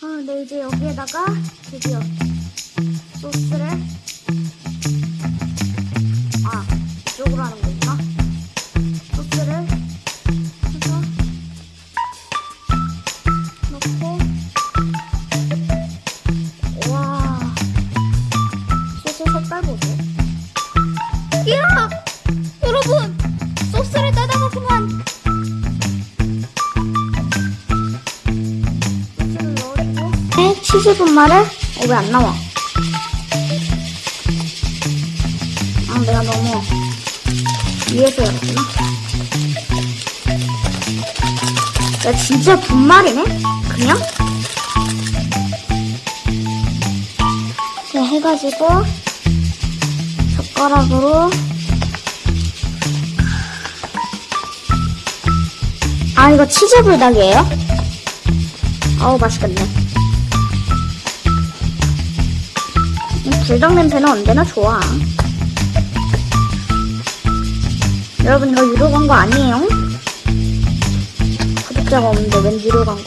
아, 네, 이제 여기에다가 드디어 소스를 네, 치즈 분말을 어, 왜 안 나와? 아, 내가 너무 위에서 열었구나. 야, 진짜 분말이네? 그냥? 이렇게 해가지고 젓가락으로 아 이거 치즈 불닭이에요? 아우 맛있겠네 이 불닭 냄새는 언제나 좋아. 여러분 이거 유료 광고 아니에요? 구독자가 없는데 웬 유료 광고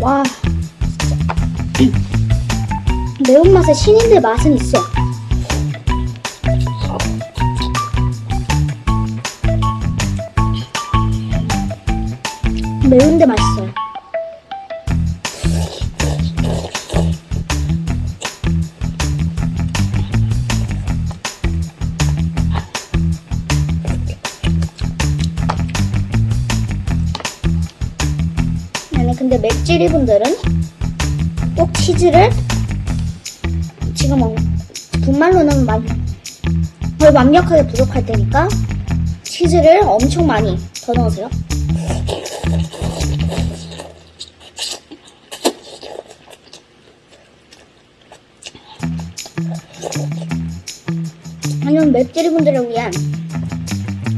와. 매운맛에 신인들 맛은 있어. 매운데 맛있어요 근데 맵찔이 분들은 꼭 치즈를 지금 어, 분말로는 거의 완벽하게 부족할 테니까 치즈를 엄청 많이 더 넣으세요. 아니면 맵찔이 분들을 위한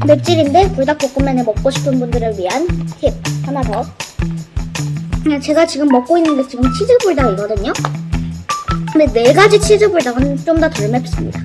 맵찔인데 불닭볶음면을 먹고 싶은 분들을 위한 팁 하나 더. 그냥 제가 지금 먹고 있는 게 지금 치즈 불닭이거든요. 근데 네 가지 치즈 불닭은 좀 더 덜 맵습니다.